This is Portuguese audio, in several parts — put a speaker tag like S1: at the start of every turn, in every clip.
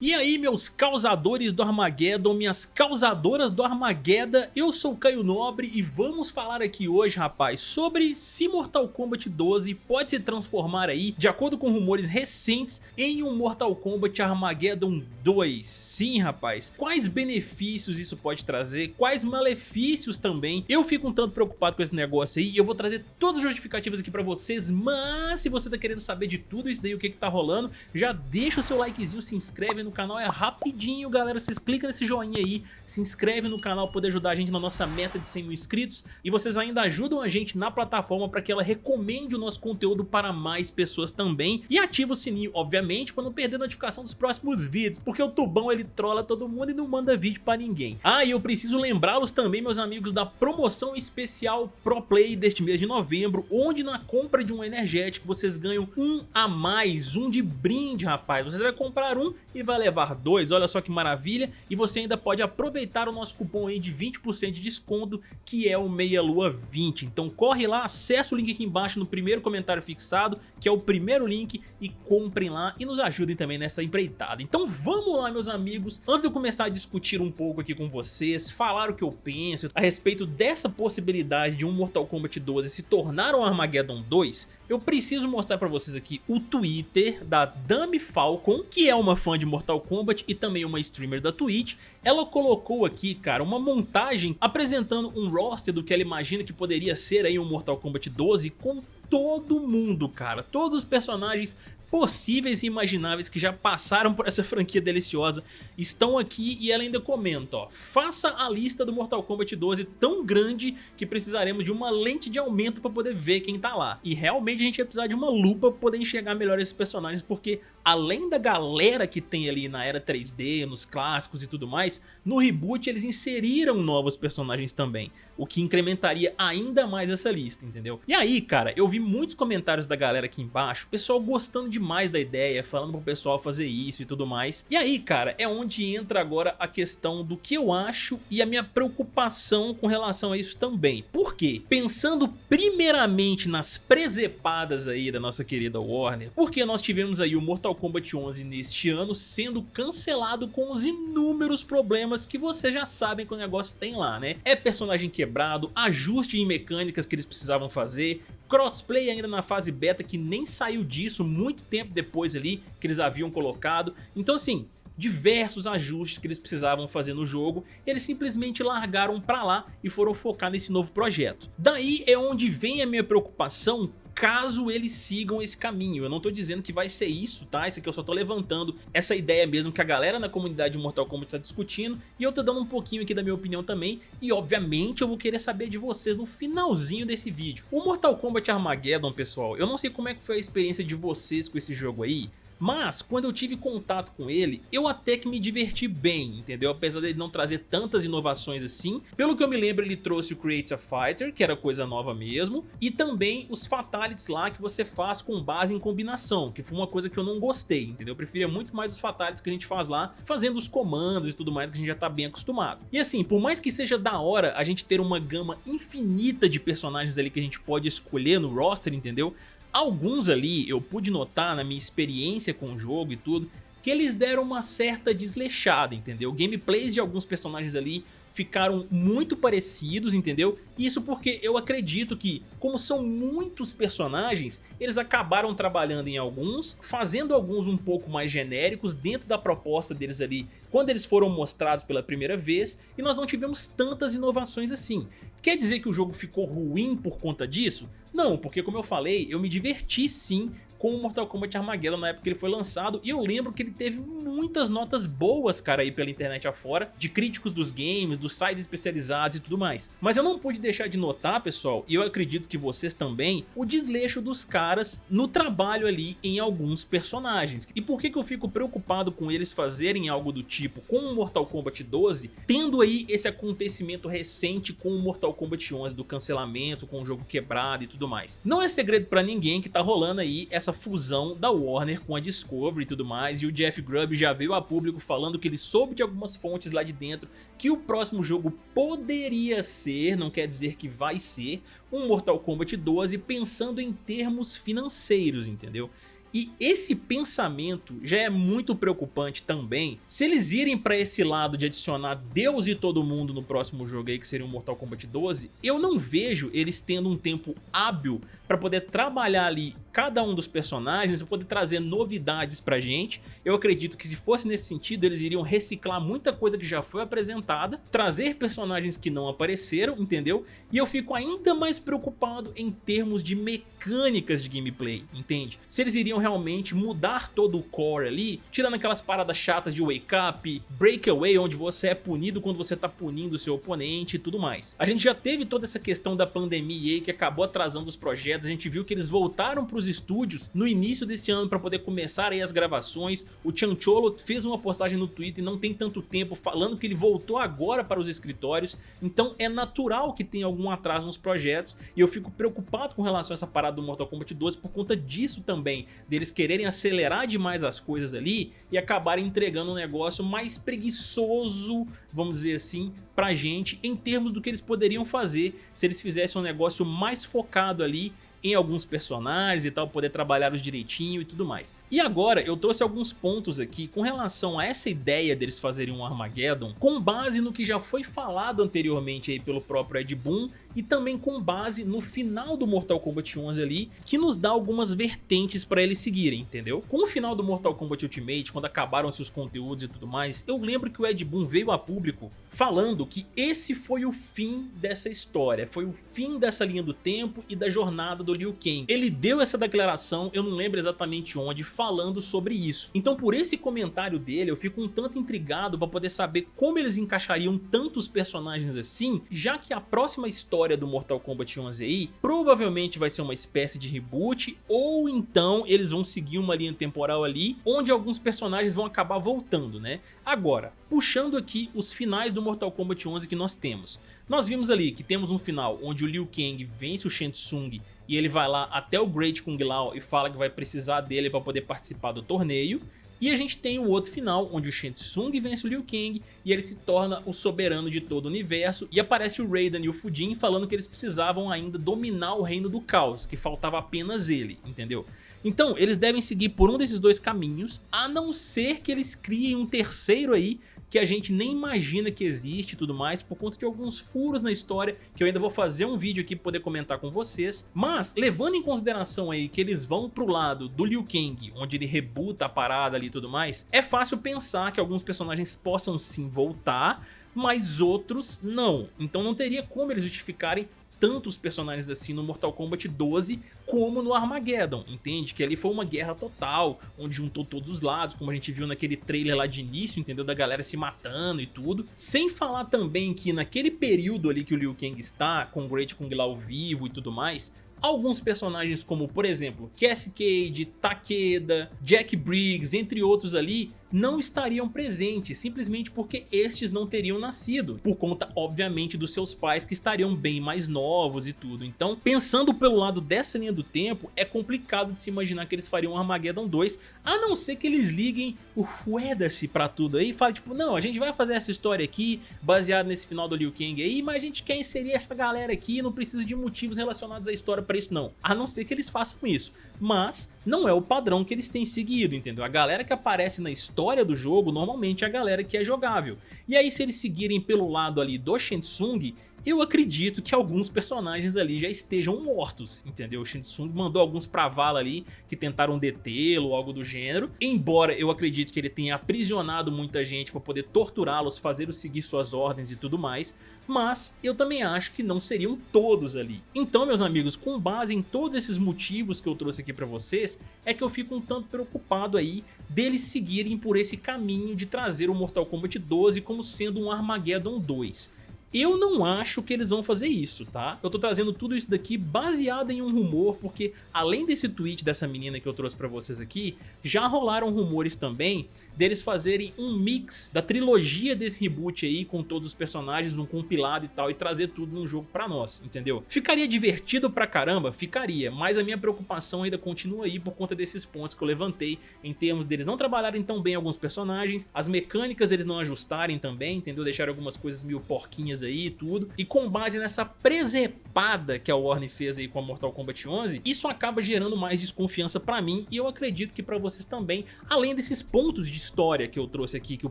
S1: E aí meus causadores do Armageddon, minhas causadoras do Armageddon, eu sou Caio Nobre e vamos falar aqui hoje rapaz sobre se Mortal Kombat 12 pode se transformar aí, de acordo com rumores recentes, em um Mortal Kombat Armageddon 2. Sim rapaz, quais benefícios isso pode trazer, quais malefícios também, eu fico um tanto preocupado com esse negócio aí e eu vou trazer todas as justificativas aqui pra vocês, mas se você tá querendo saber de tudo isso daí, o que que tá rolando, já deixa o seu likezinho, se inscreve no canal é rapidinho, galera. Vocês clicam nesse joinha aí, se inscreve no canal para poder ajudar a gente na nossa meta de 100 mil inscritos. E vocês ainda ajudam a gente na plataforma para que ela recomende o nosso conteúdo para mais pessoas também. E ativa o sininho, obviamente, para não perder a notificação dos próximos vídeos, porque o Tubão ele trola todo mundo e não manda vídeo para ninguém. Ah, e eu preciso lembrá-los também, meus amigos, da promoção especial Pro Play deste mês de novembro, onde na compra de um energético vocês ganham um a mais, um de brinde, rapaz. Vocês vai comprar um e vai levar 2, olha só que maravilha, e você ainda pode aproveitar o nosso cupom aí de 20% de desconto, que é o Meia Lua 20. Então corre lá, acessa o link aqui embaixo no primeiro comentário fixado, que é o primeiro link, e comprem lá e nos ajudem também nessa empreitada. Então vamos lá meus amigos, antes de eu começar a discutir um pouco aqui com vocês, falar o que eu penso a respeito dessa possibilidade de um Mortal Kombat 12 se tornar um Armageddon 2, eu preciso mostrar pra vocês aqui o Twitter da Dami Falcon, que é uma fã de Mortal Kombat e também uma streamer da Twitch. Ela colocou aqui, cara, uma montagem apresentando um roster do que ela imagina que poderia ser aí um Mortal Kombat 12 com todo mundo, cara. Todos os personagens possíveis e imagináveis que já passaram por essa franquia deliciosa estão aqui e ela ainda comenta, ó, faça a lista do Mortal Kombat 12 tão grande que precisaremos de uma lente de aumento para poder ver quem tá lá. E realmente a gente vai precisar de uma lupa para poder enxergar melhor esses personagens porque além da galera que tem ali na era 3D, nos clássicos e tudo mais, no reboot eles inseriram novos personagens também, o que incrementaria ainda mais essa lista, entendeu? E aí, cara, eu vi muitos comentários da galera aqui embaixo, pessoal gostando demais da ideia, falando pro pessoal fazer isso e tudo mais. E aí, cara, é onde entra agora a questão do que eu acho e a minha preocupação com relação a isso também. Por quê? Pensando primeiramente nas presepadas aí da nossa querida Warner, porque nós tivemos aí o Mortal Kombat 11 neste ano sendo cancelado com os inúmeros problemas que vocês já sabem que o negócio tem lá, né? É personagem quebrado, ajuste em mecânicas que eles precisavam fazer, crossplay ainda na fase beta que nem saiu disso muito tempo depois ali que eles haviam colocado. Então assim, diversos ajustes que eles precisavam fazer no jogo, eles simplesmente largaram pra lá e foram focar nesse novo projeto. Daí é onde vem a minha preocupação caso eles sigam esse caminho. Eu não tô dizendo que vai ser isso, tá? Isso aqui eu só tô levantando essa ideia mesmo que a galera na comunidade de Mortal Kombat tá discutindo e eu tô dando um pouquinho aqui da minha opinião também e obviamente eu vou querer saber de vocês no finalzinho desse vídeo. O Mortal Kombat Armageddon, pessoal, eu não sei como é que foi a experiência de vocês com esse jogo aí, mas, quando eu tive contato com ele, eu até que me diverti bem, entendeu? Apesar dele não trazer tantas inovações assim. Pelo que eu me lembro, ele trouxe o Create a Fighter, que era coisa nova mesmo, e também os Fatalities lá que você faz com base em combinação, que foi uma coisa que eu não gostei, entendeu? Eu preferia muito mais os Fatalities que a gente faz lá, fazendo os comandos e tudo mais que a gente já tá bem acostumado. E assim, por mais que seja da hora a gente ter uma gama infinita de personagens ali que a gente pode escolher no roster, entendeu? Alguns ali eu pude notar na minha experiência com o jogo e tudo, que eles deram uma certa desleixada, entendeu? Gameplays de alguns personagens ali ficaram muito parecidos, entendeu? Isso porque eu acredito que, como são muitos personagens, eles acabaram trabalhando em alguns, fazendo alguns um pouco mais genéricos dentro da proposta deles ali, quando eles foram mostrados pela primeira vez, e nós não tivemos tantas inovações assim. Quer dizer que o jogo ficou ruim por conta disso? Não, porque como eu falei, eu me diverti sim com o Mortal Kombat Armageddon na época que ele foi lançado e eu lembro que ele teve muitas notas boas, cara, aí pela internet afora, de críticos dos games, dos sites especializados e tudo mais. Mas eu não pude deixar de notar, pessoal, e eu acredito que vocês também, o desleixo dos caras no trabalho ali em alguns personagens. E por que que eu fico preocupado com eles fazerem algo do tipo com o Mortal Kombat 12, tendo aí esse acontecimento recente com o Mortal Kombat 11 do cancelamento, com o jogo quebrado e tudo mais. Não é segredo pra ninguém que tá rolando aí essa essa fusão da Warner com a Discovery e tudo mais, e o Jeff Grubb já veio a público falando que ele soube de algumas fontes lá de dentro que o próximo jogo poderia ser, não quer dizer que vai ser, um Mortal Kombat 12 pensando em termos financeiros, entendeu? E esse pensamento já é muito preocupante também, se eles irem pra esse lado de adicionar Deus e todo mundo no próximo jogo aí, que seria o Mortal Kombat 12, eu não vejo eles tendo um tempo hábil para poder trabalhar ali cada um dos personagens, para poder trazer novidades pra gente. Eu acredito que se fosse nesse sentido, eles iriam reciclar muita coisa que já foi apresentada, trazer personagens que não apareceram, entendeu? E eu fico ainda mais preocupado em termos de mecânicas de gameplay, entende? Se eles iriam realmente mudar todo o core ali, tirando aquelas paradas chatas de wake up, breakaway, onde você é punido quando você tá punindo o seu oponente e tudo mais. A gente já teve toda essa questão da pandemia aí que acabou atrasando os projetos a gente viu que eles voltaram para os estúdios no início desse ano para poder começar aí as gravações, o Chancholo fez uma postagem no Twitter não tem tanto tempo falando que ele voltou agora para os escritórios, então é natural que tenha algum atraso nos projetos e eu fico preocupado com relação a essa parada do Mortal Kombat 12 por conta disso também, deles quererem acelerar demais as coisas ali e acabarem entregando um negócio mais preguiçoso, vamos dizer assim, pra gente em termos do que eles poderiam fazer se eles fizessem um negócio mais focado ali em alguns personagens e tal, poder trabalhá-los direitinho e tudo mais. E agora eu trouxe alguns pontos aqui com relação a essa ideia deles fazerem um Armageddon com base no que já foi falado anteriormente aí pelo próprio Ed Boon e também com base no final do Mortal Kombat 11 ali, que nos dá algumas vertentes para eles seguirem, entendeu? Com o final do Mortal Kombat Ultimate, quando acabaram-se os conteúdos e tudo mais, eu lembro que o Ed Boon veio a público falando que esse foi o fim dessa história, foi o fim dessa linha do tempo e da jornada do Liu Kang. Ele deu essa declaração, eu não lembro exatamente onde, falando sobre isso. Então por esse comentário dele eu fico um tanto intrigado para poder saber como eles encaixariam tantos personagens assim, já que a próxima história do Mortal Kombat 11 aí provavelmente vai ser uma espécie de reboot ou então eles vão seguir uma linha temporal ali onde alguns personagens vão acabar voltando, né? Agora, puxando aqui os finais do Mortal Kombat 11 que nós temos. Nós vimos ali que temos um final onde o Liu Kang vence o Shang Tsung e ele vai lá até o Great Kung Lao e fala que vai precisar dele para poder participar do torneio. E a gente tem o outro final, onde o Shang Tsung vence o Liu Kang e ele se torna o soberano de todo o universo. E aparece o Raiden e o Fujin falando que eles precisavam ainda dominar o reino do caos, que faltava apenas ele, entendeu? Então, eles devem seguir por um desses dois caminhos, a não ser que eles criem um terceiro aí que a gente nem imagina que existe e tudo mais, por conta de alguns furos na história, que eu ainda vou fazer um vídeo aqui pra poder comentar com vocês. Mas, levando em consideração aí que eles vão pro lado do Liu Kang, onde ele rebuta a parada ali e tudo mais, é fácil pensar que alguns personagens possam sim voltar, mas outros não. Então não teria como eles justificarem tantos personagens assim no Mortal Kombat 12 como no Armageddon, entende? Que ali foi uma guerra total, onde juntou todos os lados, como a gente viu naquele trailer lá de início, entendeu? Da galera se matando e tudo. Sem falar também que naquele período ali que o Liu Kang está, com o Great Kung Lao vivo e tudo mais, alguns personagens como, por exemplo, Cassie Cage, Takeda, Jack Briggs, entre outros ali, não estariam presentes, simplesmente porque estes não teriam nascido, por conta obviamente dos seus pais que estariam bem mais novos e tudo. Então, pensando pelo lado dessa linha do tempo, é complicado de se imaginar que eles fariam Armageddon 2, a não ser que eles liguem o foda-se pra tudo aí e falem tipo, não, a gente vai fazer essa história aqui, baseada nesse final do Liu Kang aí, mas a gente quer inserir essa galera aqui e não precisa de motivos relacionados à história pra isso não, a não ser que eles façam isso. Mas não é o padrão que eles têm seguido, entendeu? A galera que aparece na história do jogo normalmente é a galera que é jogável. E aí se eles seguirem pelo lado ali do Shensung, eu acredito que alguns personagens ali já estejam mortos, entendeu? O Shensung mandou alguns pra vala ali que tentaram detê-lo algo do gênero, embora eu acredito que ele tenha aprisionado muita gente para poder torturá-los, fazê-los seguir suas ordens e tudo mais, mas eu também acho que não seriam todos ali. Então, meus amigos, com base em todos esses motivos que eu trouxe aqui pra vocês, é que eu fico um tanto preocupado aí deles seguirem por esse caminho de trazer o Mortal Kombat 12 como sendo um Armageddon 2. Eu não acho que eles vão fazer isso, tá? Eu tô trazendo tudo isso daqui baseado em um rumor, porque além desse tweet dessa menina que eu trouxe pra vocês aqui, já rolaram rumores também deles fazerem um mix da trilogia desse reboot aí, com todos os personagens, um compilado e tal, e trazer tudo num jogo pra nós, entendeu? Ficaria divertido pra caramba? Ficaria, mas a minha preocupação ainda continua aí por conta desses pontos que eu levantei, em termos deles não trabalharem tão bem alguns personagens, as mecânicas eles não ajustarem também, entendeu? Deixarem algumas coisas meio porquinhas aí e tudo. E com base nessa presepada que a Warner fez aí com a Mortal Kombat 11, isso acaba gerando mais desconfiança pra mim e eu acredito que pra vocês também, além desses pontos de história que eu trouxe aqui, que o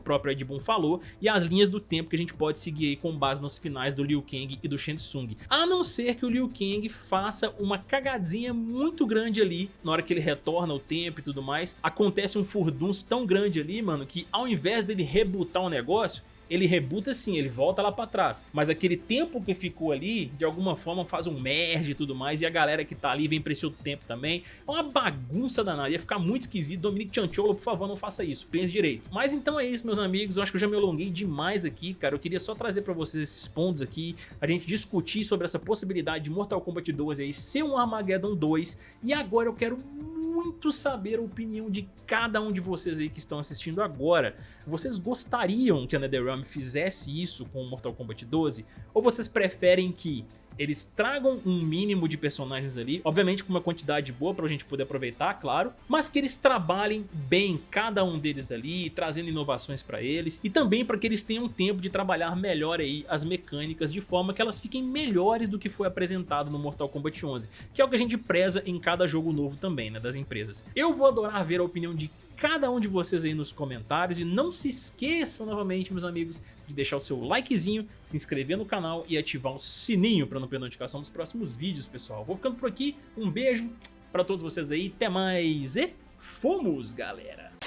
S1: próprio Ed Boon falou, e as linhas do tempo que a gente pode seguir aí com base nos finais do Liu Kang e do Shang Tsung. A não ser que o Liu Kang faça uma cagadinha muito grande ali, na hora que ele retorna o tempo e tudo mais, acontece um furdunço tão grande ali, mano, que ao invés dele rebutar o um negócio, ele rebuta sim, ele volta lá pra trás. Mas aquele tempo que ficou ali, de alguma forma faz um merge e tudo mais, e a galera que tá ali vem pra esse outro tempo também. É uma bagunça danada, ia ficar muito esquisito. Dominique Chancholo, por favor, não faça isso, pense direito. Mas então é isso, meus amigos, eu acho que eu já me alonguei demais aqui, cara. Eu queria só trazer pra vocês esses pontos aqui, a gente discutir sobre essa possibilidade de Mortal Kombat 12 aí ser um Armageddon 2, e agora eu quero muito saber a opinião de cada um de vocês aí que estão assistindo agora. Vocês gostariam que a NetherRealm fizesse isso com Mortal Kombat 12? Ou vocês preferem que eles tragam um mínimo de personagens ali, obviamente com uma quantidade boa pra gente poder aproveitar, claro, mas que eles trabalhem bem cada um deles ali, trazendo inovações pra eles, e também para que eles tenham tempo de trabalhar melhor aí as mecânicas, de forma que elas fiquem melhores do que foi apresentado no Mortal Kombat 11, que é o que a gente preza em cada jogo novo também, né, das empresas. Eu vou adorar ver a opinião de cada um de vocês aí nos comentários e não se esqueçam novamente, meus amigos, de deixar o seu likezinho, se inscrever no canal e ativar o sininho para não perder notificação dos próximos vídeos, pessoal. Vou ficando por aqui, um beijo para todos vocês aí, até mais e fomos, galera!